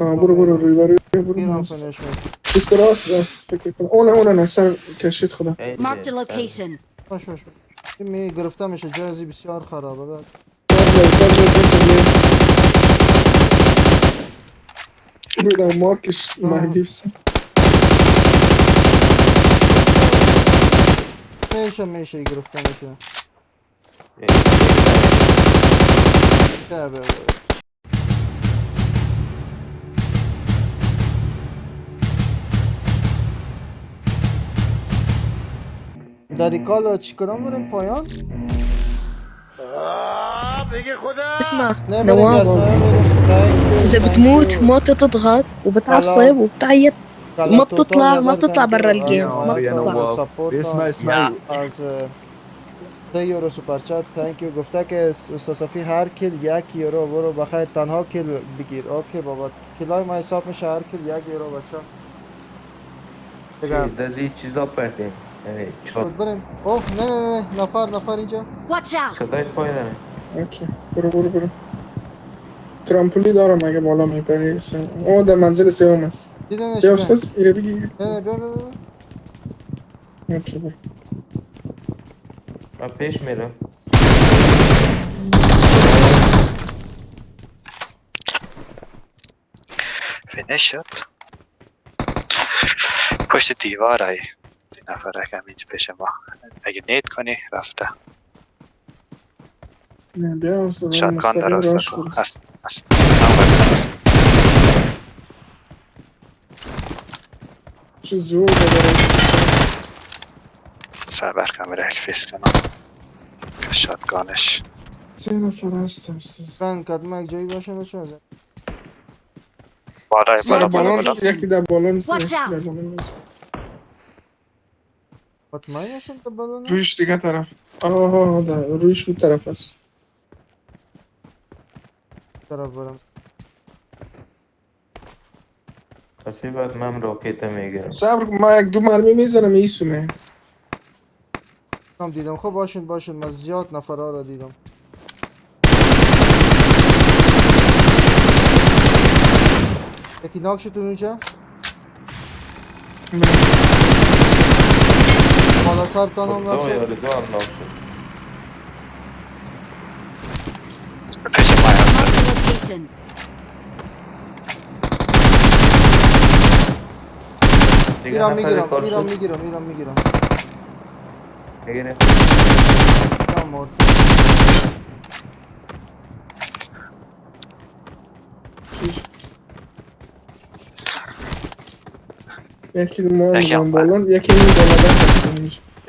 آه برو برو روی برو برو. برو بیست راست. فکر کنم. اونه اونه نه سر کشید خدا. a سر- location. باش باش می گرفته میشه جایزی بسیار خرابه. بعد بودم مارکش محگیفس میشه میشه گرفته میشه. در این کالا چی کنم بریم پایان؟ آه، اسمع. نواظم اذا بتموت ما بتضغط وبتعصب وبتعيط. ما بتطلع ما بتطلع برا الجيم. آه، ما بتطلع. اسمع اسمع ده یورو سوپر سوپرچت تانک یو گفته که استاسافی هر کل یک یورو برو. بخیر. تنها کل بگیر. اوکی بابا. کلای ما حساب میشه. هر کل یک یورو بچا دیگه دزی چیزا پرتین. یعنی چات خود بریم اوه نه نه نه نفر نفر اینجا Watch out! صدای پایینه اوکی برو برو برو ترامپولی دارم اگه بالا میپری او در منزل سوم است دیدنش بیا بیا استاز ایره بگی نه نه بیا بیا بیا اوکی برو من پیش میرم فینش شد پشت دیوار ای این نفر کم اینج پیش ما اگه نیت کنی رفته. شاتگان کن برو هست هست. هست. چه زور داره. سر بر کامera الفیس کنم. که شاتگانش. سه نفر هست من کدوم یک جایی باشه بچه بالای بالا بالا بالا. یکی در بالون Watch یکی در out. بالون نیست. مطمئن هستم تا بالونه رویش دیگه طرف آه در رویش اون طرف است طرف برم کسی بعد من راکیت می‌گیرم صبر من یک دو مرمی می‌زنم ایسونه کم دیدم خب باشین باشین من زیاد نفرها را دیدم یکی ناک شد اونجا Bana sarptanan var. Tamam ya Rıdvan anlattı. Peşim ayağında. İran mı giram? İran mı giram? İran mı giram? Egene. Tamam orta. Yakil muamman bolan, yakil muamman bolan.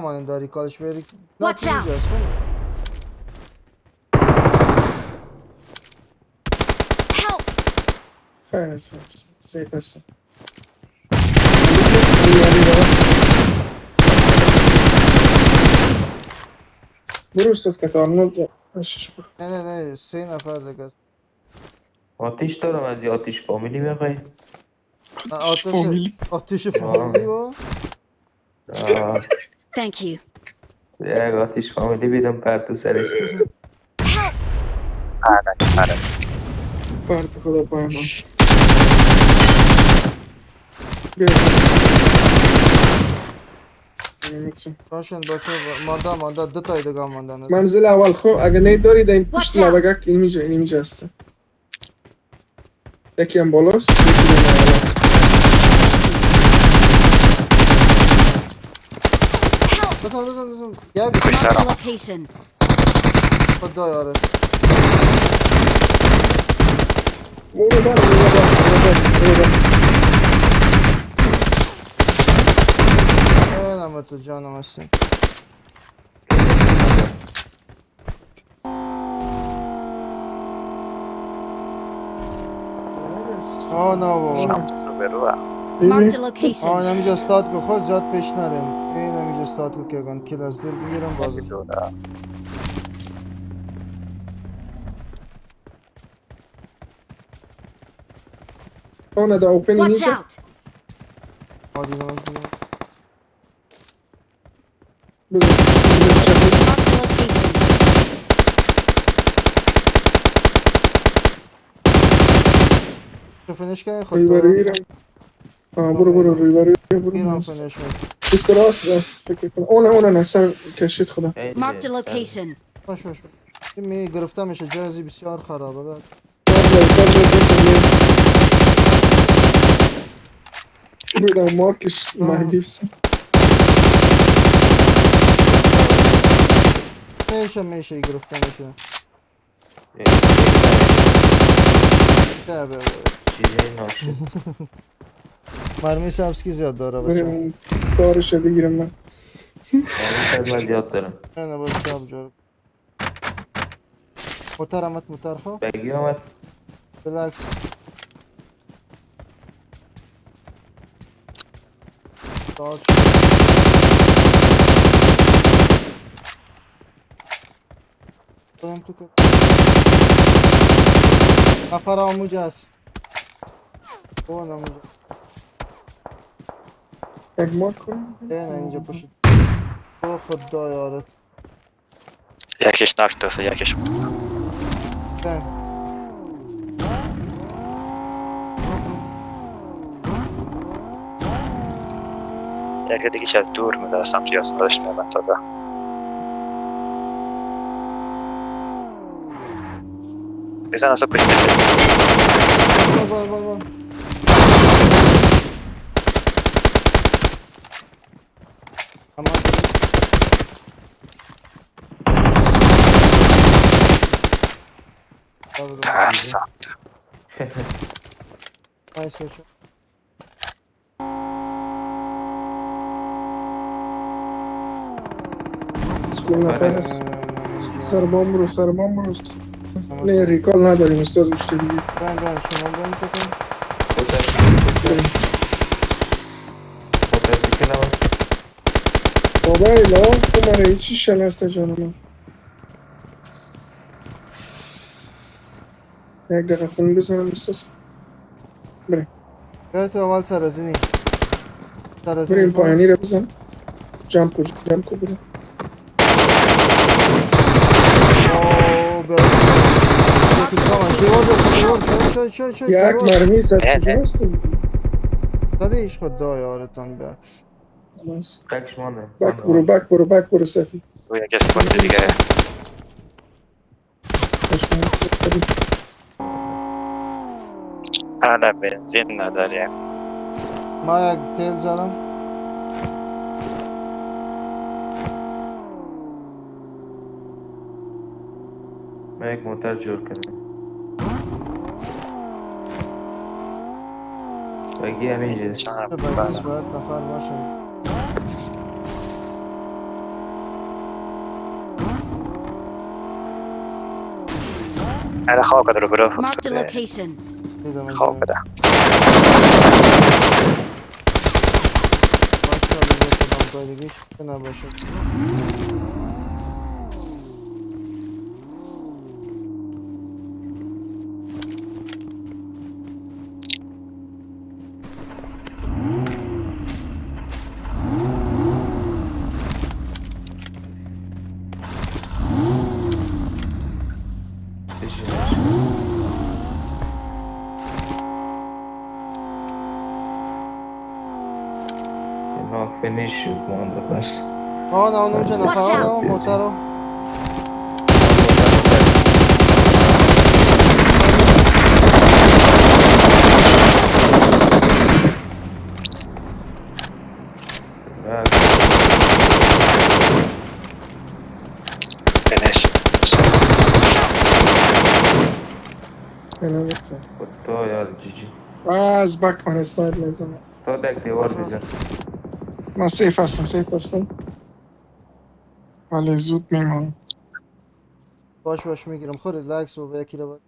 تمام داری کالش بری Watch out. Help! خیر است سیف است برو برو نه نه نه سه نفر دیگه است. آتیش دارم از آتیش فامیلی می‌خوای آتش فامیلی آتش فامیلی آه، Thank you. آتیش فامیلی بیدم پرتو سرش. Help! آره آره فرد خدا پایمان بیا نمی‌تونم. باشین. باشه مانده مانده. دو تای دیگه ماندن منزل اول. خب اگه نیت دارید این پشت. لبگک اینجا اینجا هست یکی هم بالاست یکی هم اول Listen, listen, listen. Yeah, Police out. Location. Hadi ayarı. Orada, orada, orada, orada. Ey namet o canamasın. Ana bu. Marked a location. Ana mi just start go hot zat peşnaren. Ey استاد که گن کل از دور بگیرم باز Ona da Watch out. Hadi lan hadi. Böyle Finish punishment. Just get us اون اون اونه سر کشید خدا. Mark the location. باش باش. می گرفتمش جهازی بسیار خرابه بعد. Buradan Marcus Maldives. میشه میشه گرفتن میشه. چیزی bro. Mermisi hapsiz yatdı araba çarptı. Benim doğru şöyle girin ben. Sevmez yatlarım. Ben de boş yapacağım. Mutaramat mutarho. Bekliyorum ben. Relax. Sağ ol. Adam tutup. Kapara omujaz. Bu adam omujaz. Ten będzie poszedł. O, poddaję, ale Jakieś nartesy, jakieś... ten. Jak jedyki się durmy, teraz tam przyjazd do śmiałem, to za... Zaraz zapuścimy. Wal, wal, wal, wal. ترسم. سکول نفر هست سر برو سر برو نه ریکال نداریم استاد بیشتر دیگه. بین بین شما بکن موترسیکل هم بابا ایلا تو من هیچی شنسته جانم. یک دقیقه خون بزنم استاد بریم. بیا تو اول سرزینی سرزینی بریم. پایانی رو بزن. جمپ کن جمپ کن بریم یک. مرمی کجا اه. هستی؟ دادیش خدا یارتان بیا. قکش مانه. بک برو بک برو بک برو سفی روی یک اسپات دیگه. Hala benzin نداریم من یک تیل زدم من یک موتر جور کردم بگی همین جلش أنا Marked a location. خواب. بده باشه، اون اونجا نفر Watch آه out. نه موتر رو فینش خدا یار جیجی از بک من اسنایپ نزنم تا دک دیوار بزن من سیف هستم سیف هستم. ولی زود میمانم باش باش می‌گیرم. خود ریلکس و به یکی رو باید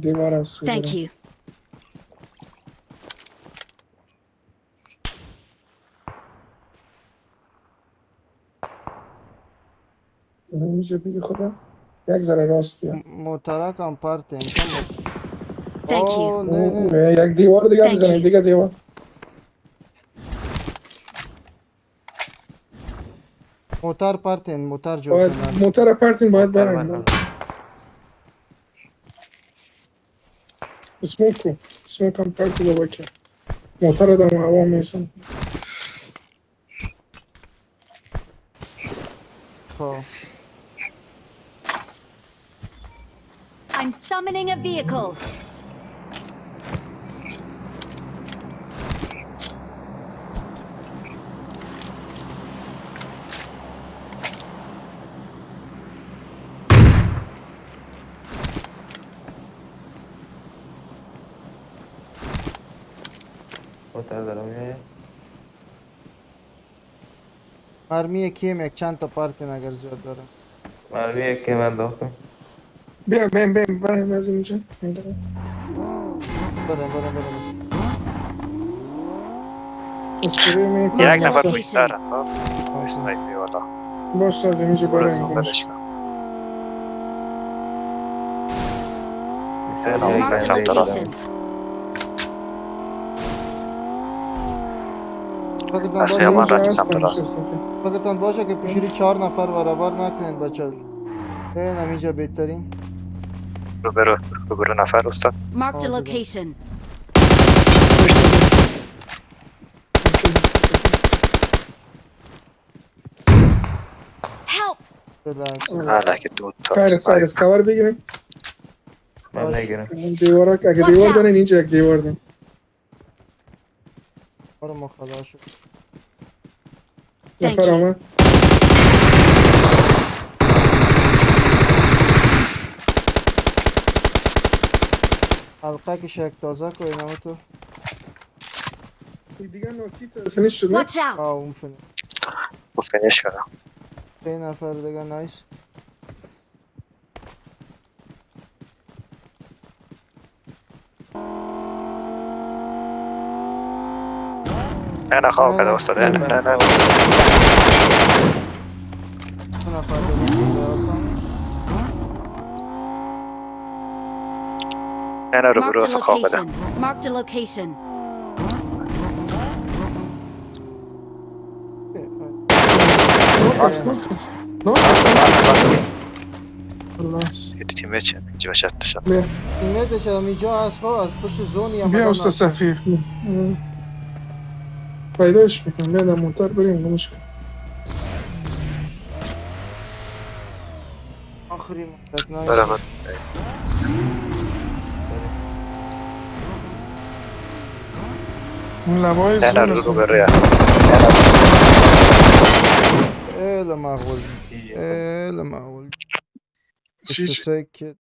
دیوار است رو Thank you. بگی خدا یک ذره راست بیا. موترک هم پرت امکان. Thank you. O, nu, nu, jak Dior, digamos, eu nem diga Dior. Motor parte motor joc. Motor parte în, băiat Smoke, smoke am parte I'm summoning a vehicle. tardaram Mermiye kim çanta partine garcı odara. Mermiye kim ben dokun. Ben ben ben ben ben zimce. Bana bana bana. Jak na warwistara, no? Snajpiła to. Boż razem idzie barem. Sam to razem. رفتی هستم، سمت راست. نشستم. فقط باشه که پیشوری چهار نفر برابر نکنین بچه این همینجا بهترین رو برو رو برو نفر استاد Marked a Oh, good. location. Help! ریلکس حالا که دو تا خیر سر از اسنایپ کور بگیریم من نگیرم این دیوارا که اگه Watch دیوار out. دارین اینجا یک دیوار دارین برو ما خدا شد نفر. آمد حلقه که شک تازه که اینمو تو دیگه نوکی فینیش شد نه؟ Watch out! آه اون فنی بسکنیش کنم سه نفر دیگه نایس نه نه خواب بده استاد نه نه نه سه نفر دیگه نه نه رو Marked برو a استاد خواب بده location. Marked a location. نوک است نوک است نوک خلاص یه تیم چه اینجا باشد داشتم بیا تیمیتش هم پیداش می‌کنم. بیا در موتر بریم نموش کن. آخری مدت نایس برو برو اون لبای زون است رو برو یا ال مغول ال مغول چی چی؟ 23 کت